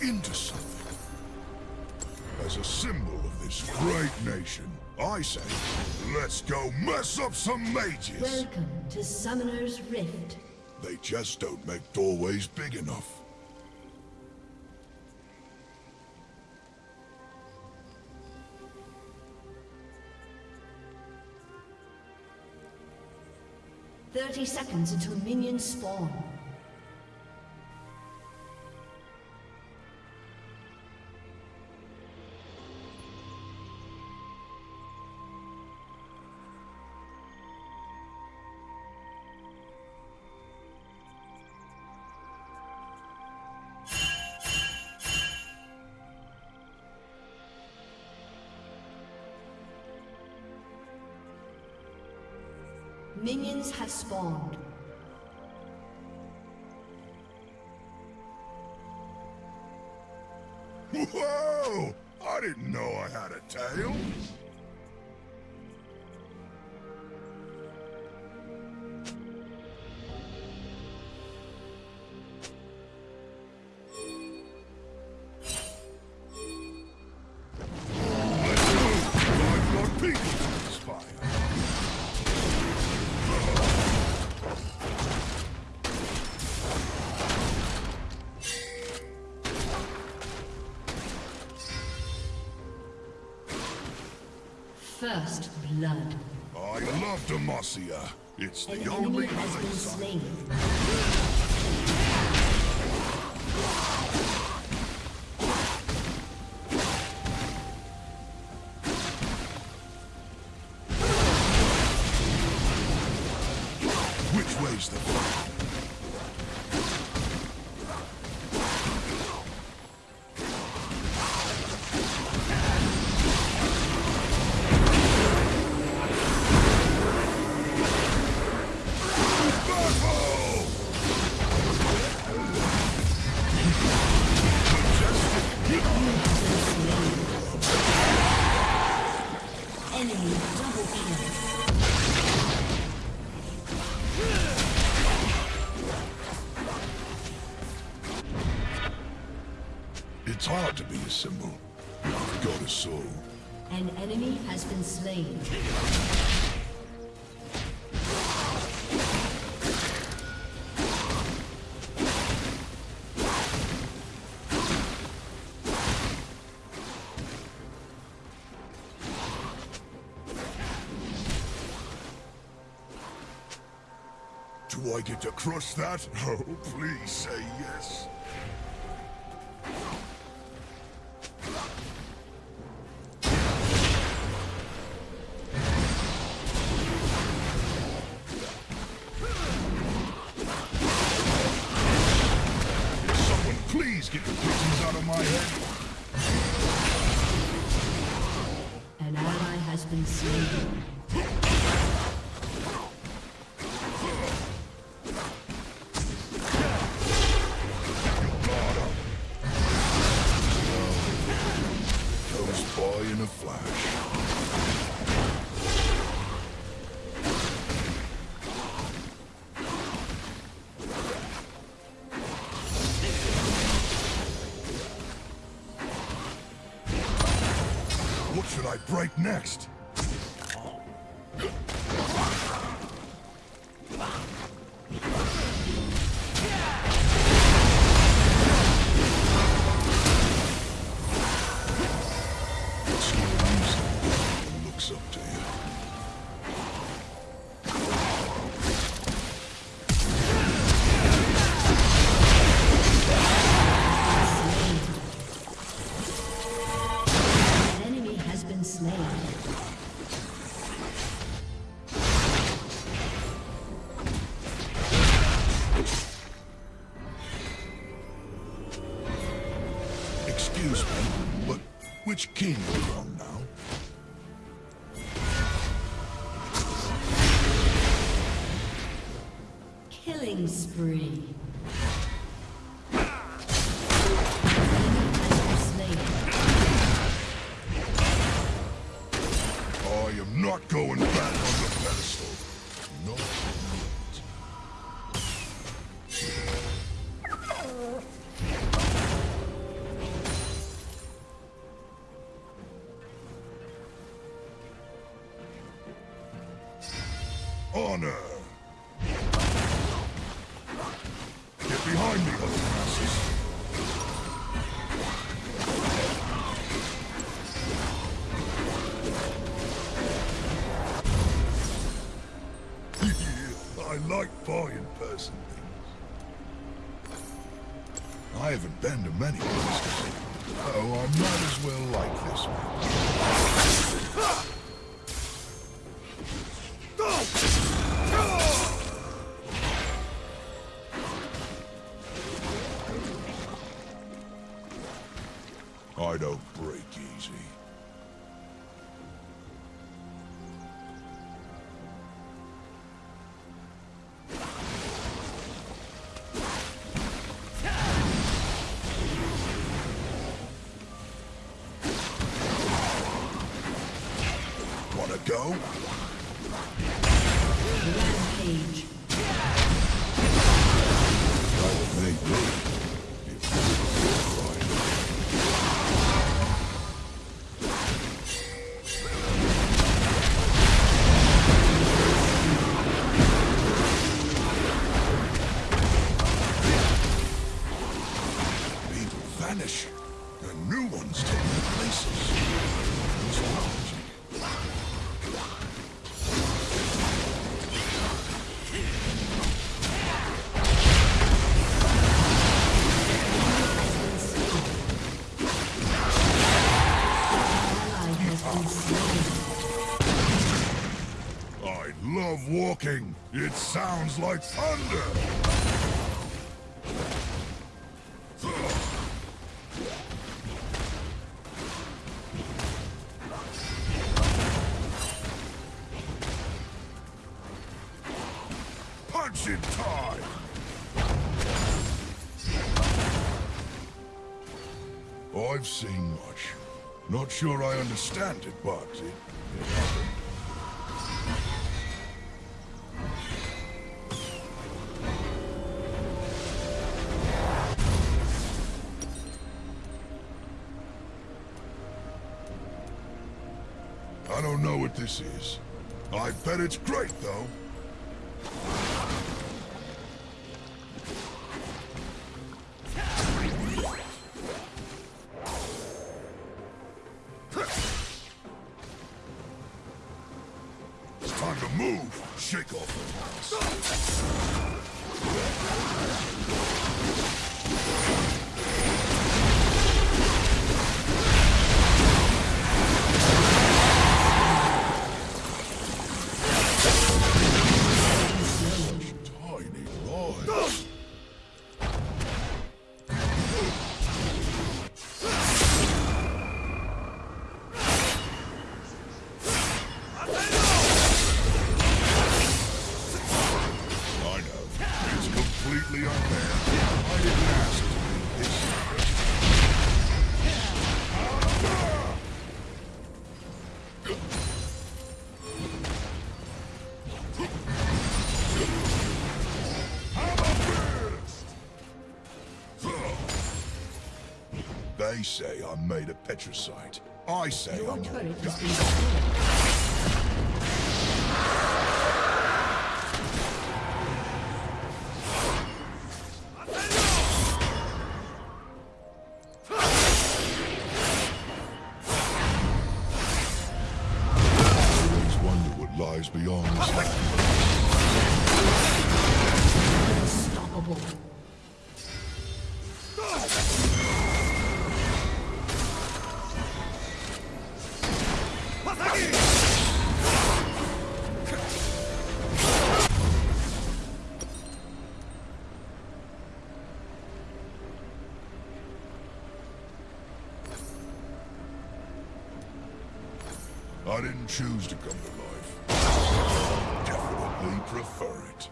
into something. As a symbol of this great nation, I say, let's go mess up some mages! Welcome to Summoner's Rift. They just don't make doorways big enough. Thirty seconds until minions spawn. Minions have spawned. Whoa! I didn't know I had a tail. It's the only place enemy has been slain. Do I get to crush that? Oh, please say yes. Break next? Honor. Get behind me, masses. I like buying person things. I haven't been to many places, so I might as well like this one. Love walking. It sounds like thunder. Punch Punching time. I've seen much. Not sure I understand it, but it, this is. I bet it's great, though. It's time to move. Shake off petricite. I say Your I'm turret has been destroyed. always wonder what lies beyond Didn't choose to come to life. Definitely prefer it.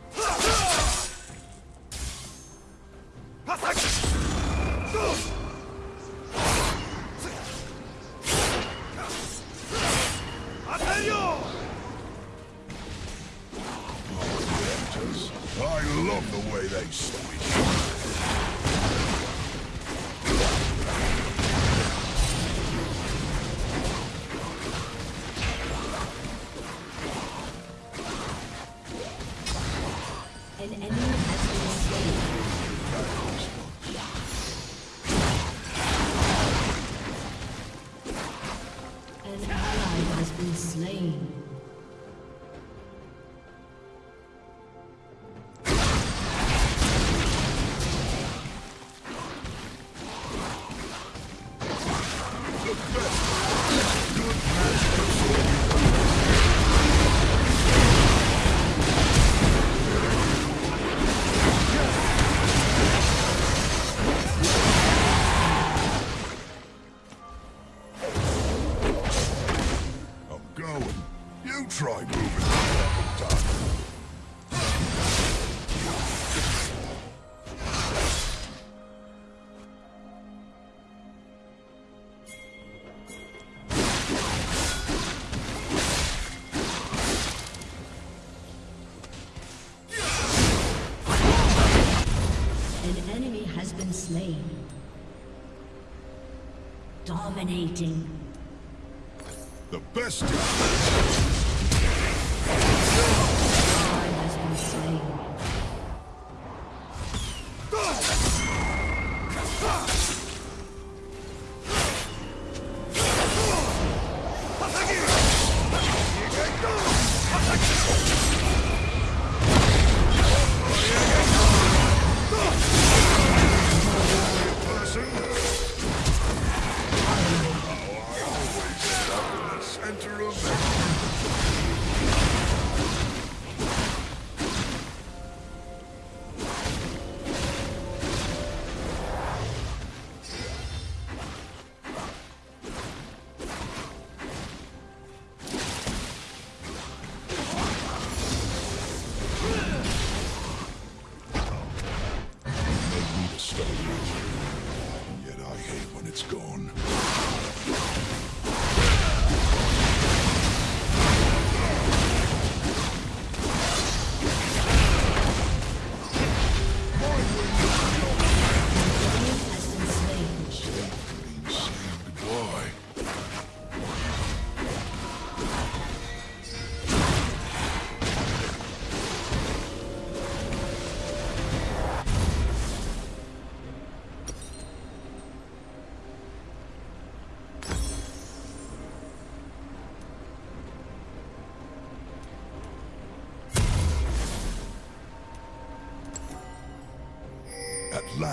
Yeah.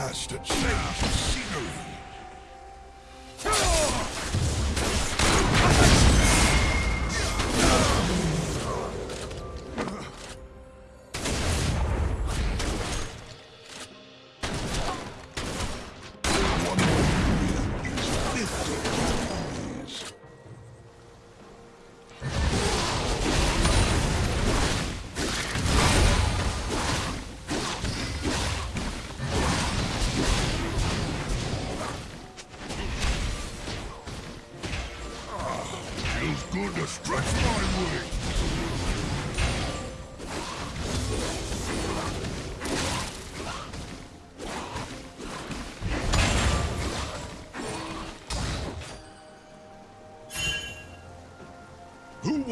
bastard safe.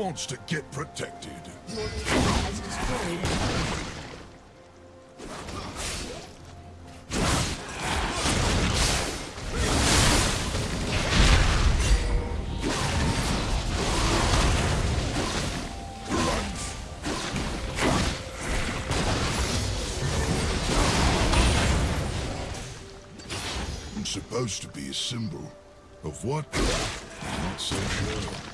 wants to get protected. Your team supposed to be a symbol. Of what? I'm not so sure.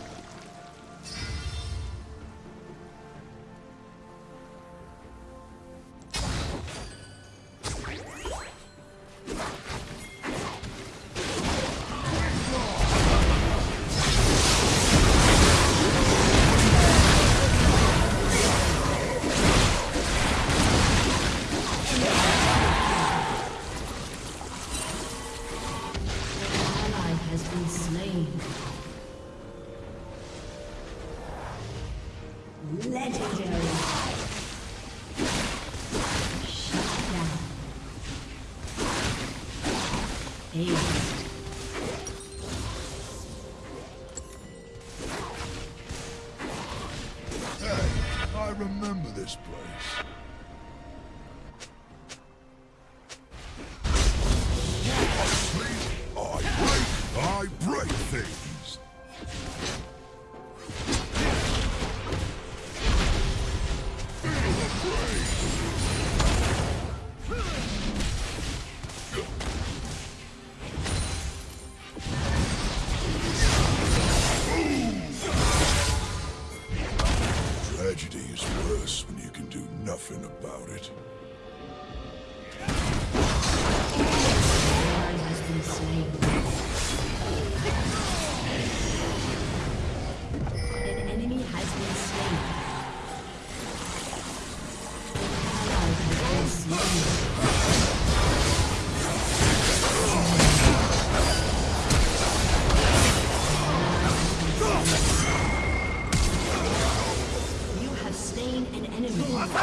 Your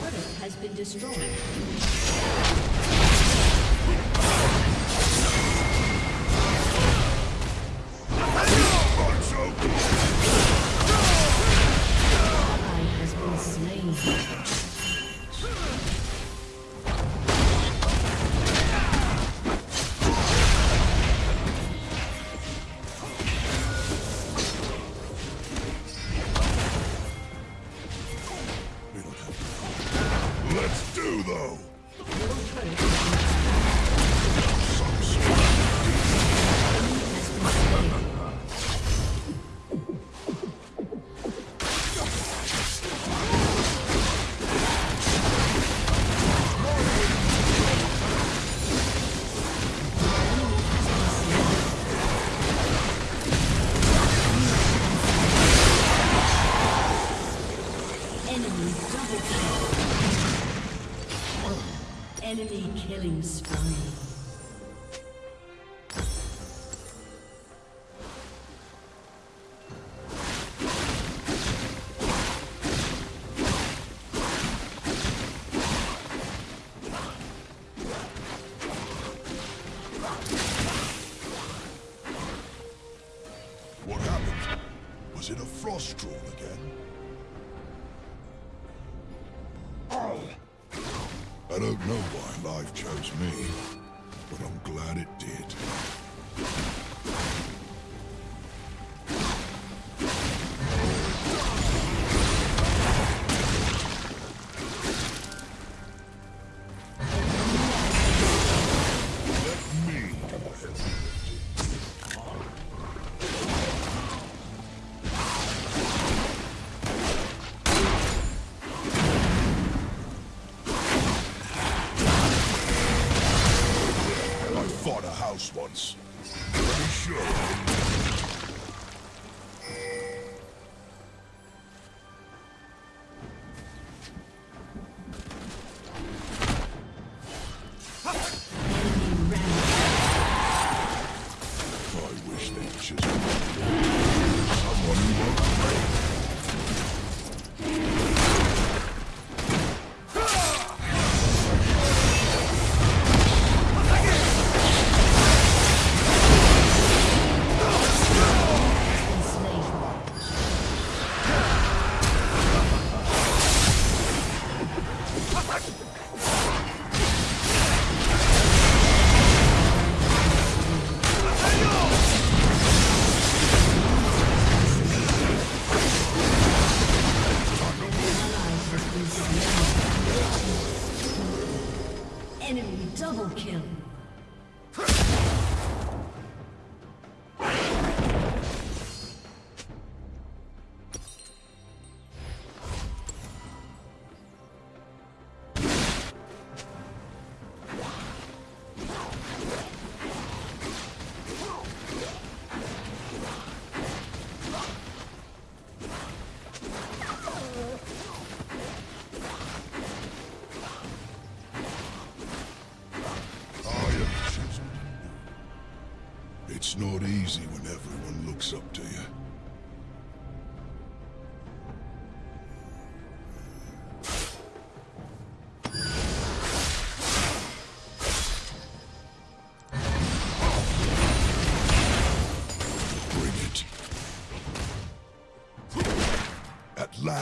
turret has been destroyed. Killing spree. Was it a frost drawn again? I don't know why life chose me, but I'm glad it did.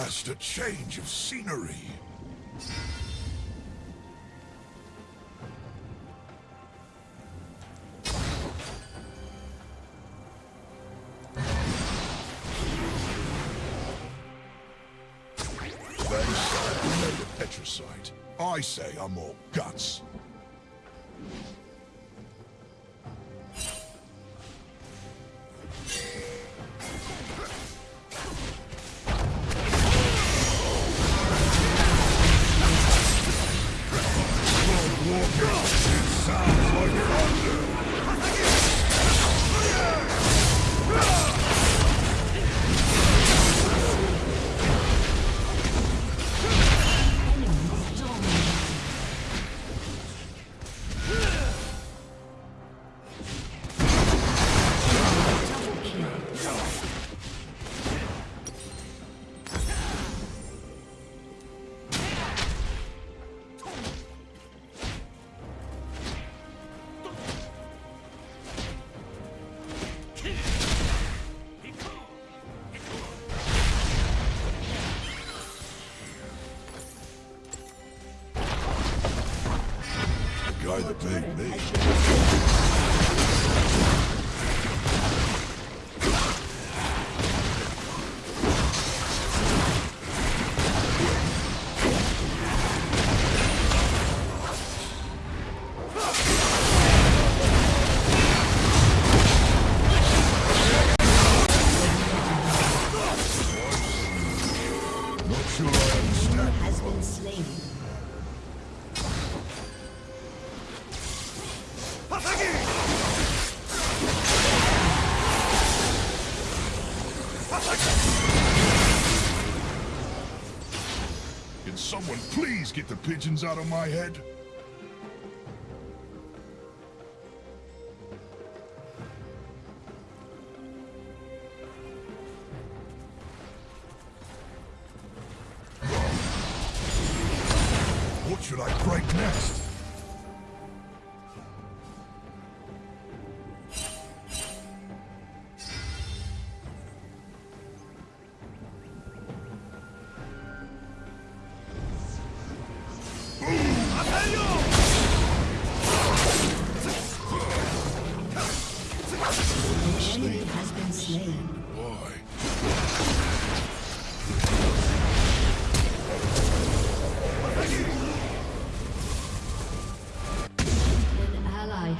just a change of scenery. They say a. I say I'm all guts. get the pigeons out of my head?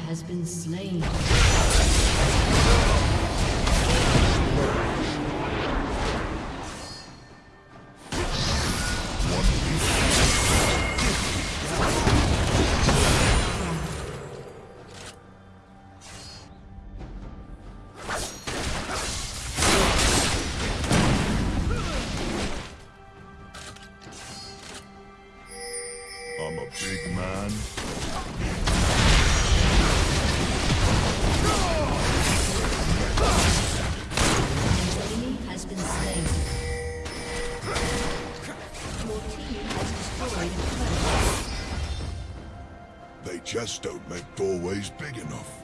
has been slain. glass don't make doorways big enough.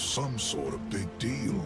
some sort of big deal.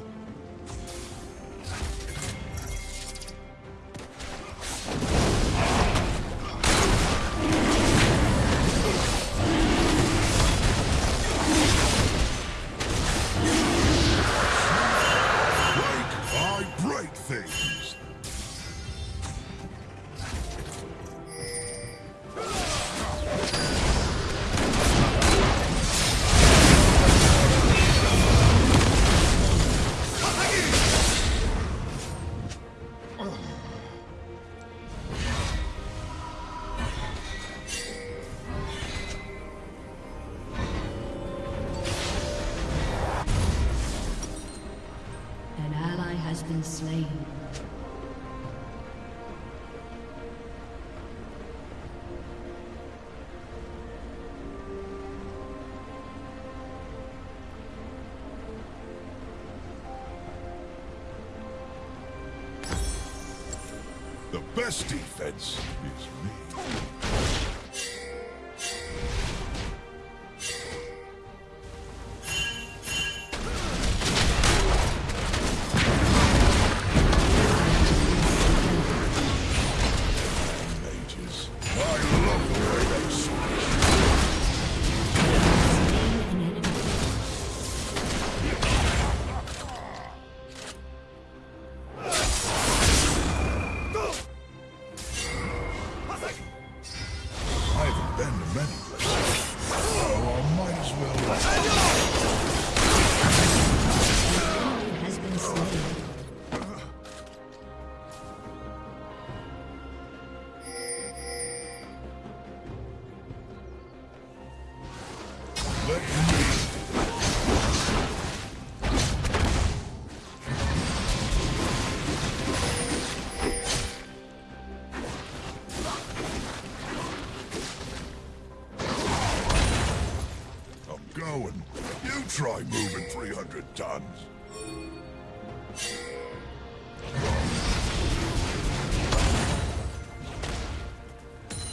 tons.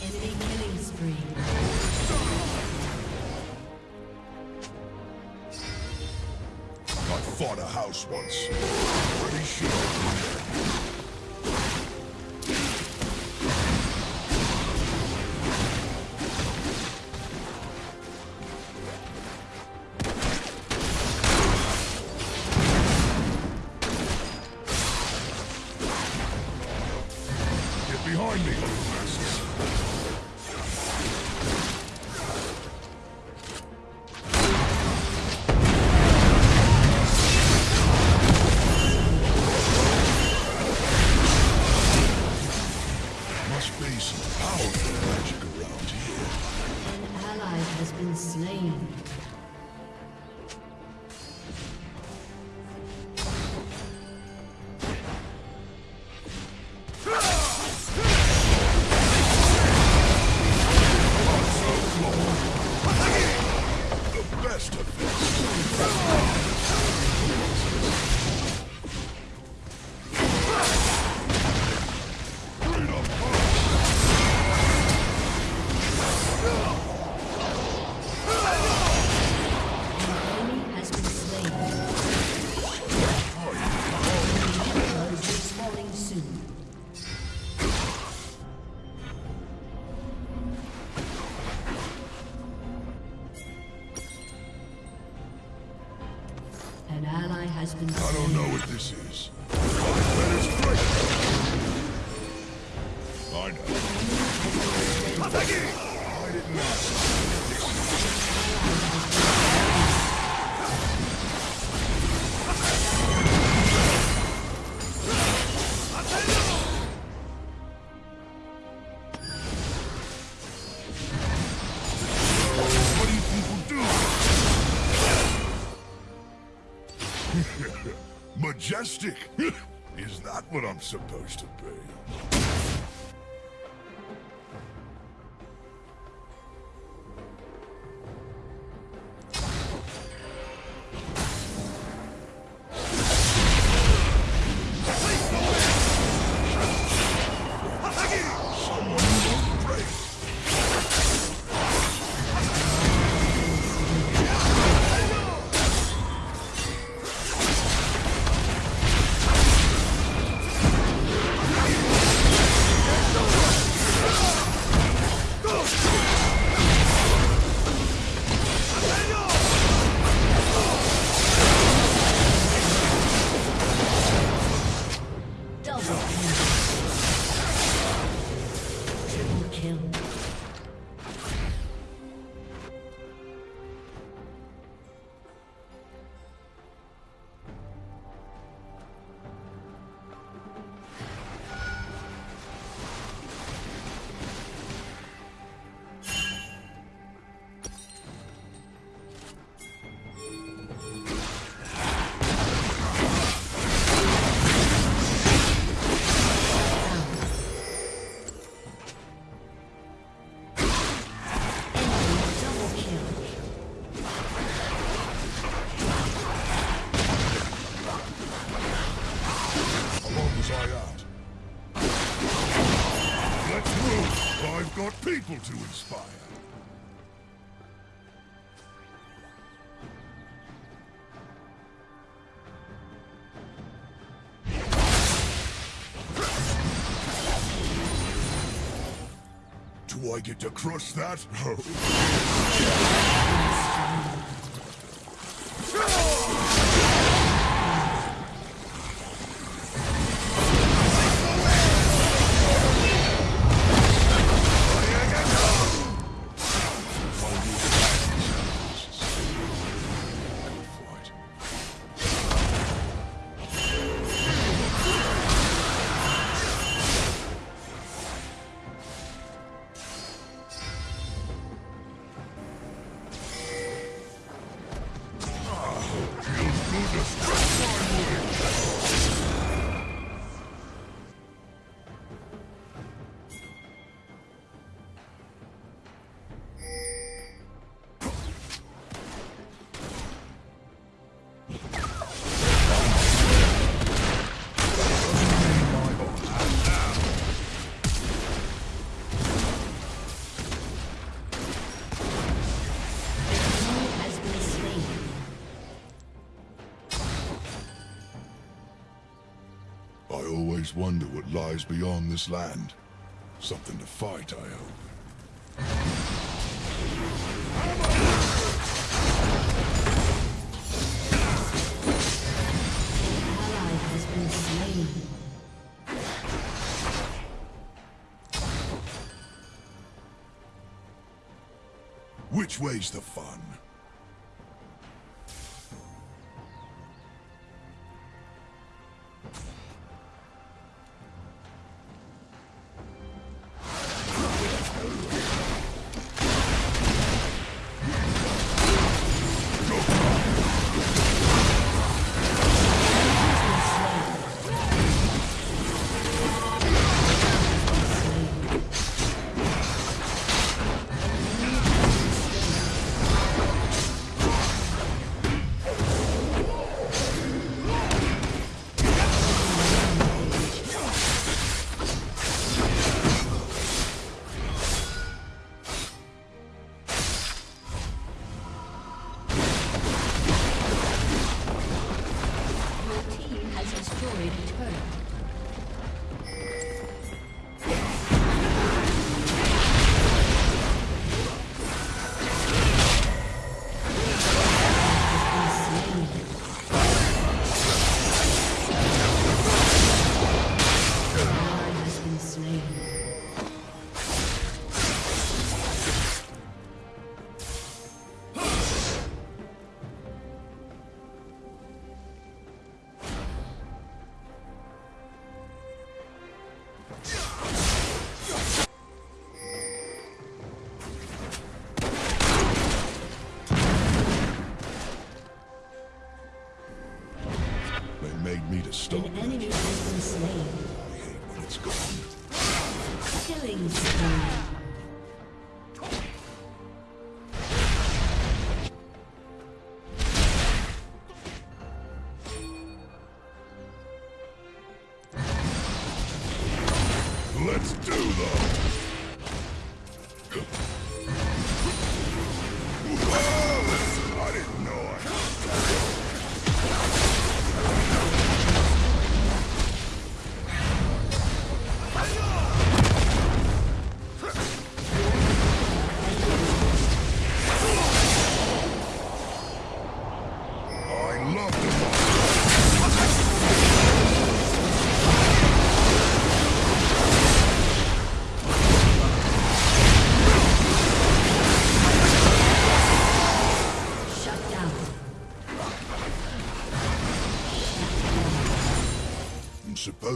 Enemy killing spree. fought a house once. what I'm supposed to be. People to inspire. Do I get to crush that? always wonder what lies beyond this land. Something to fight, I hope. Which way's the fun? stop.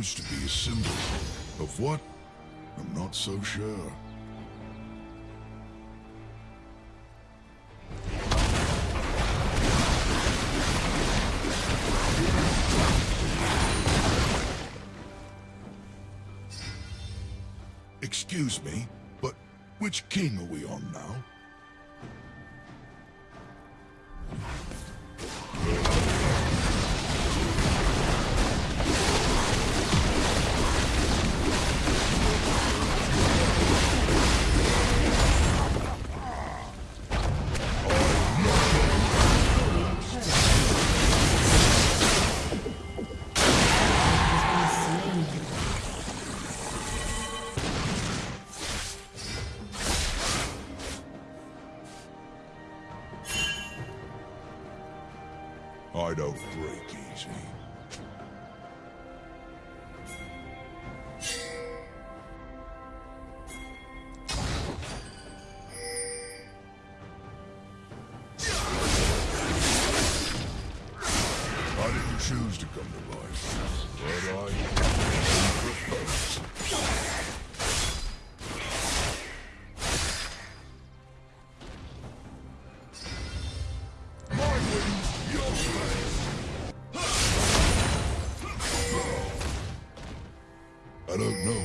Supposed to be a symbol. Of what? I'm not so sure. Excuse me, but which king are we on now? Don't know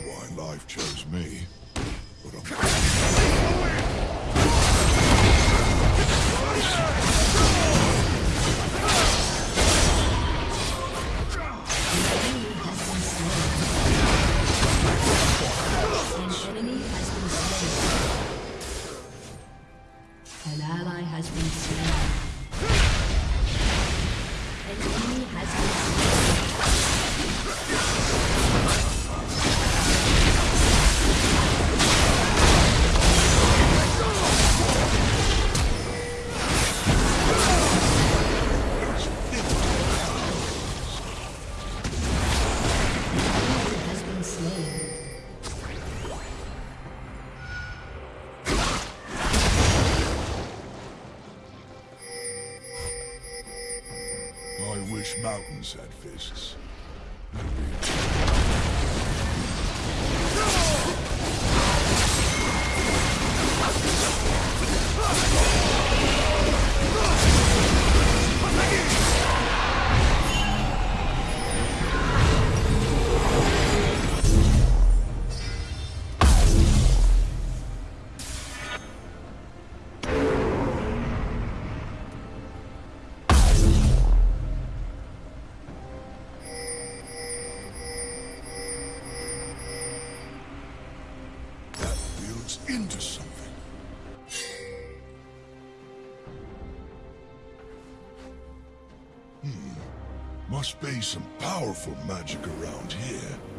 I mountains had fists. That powerful magic around here.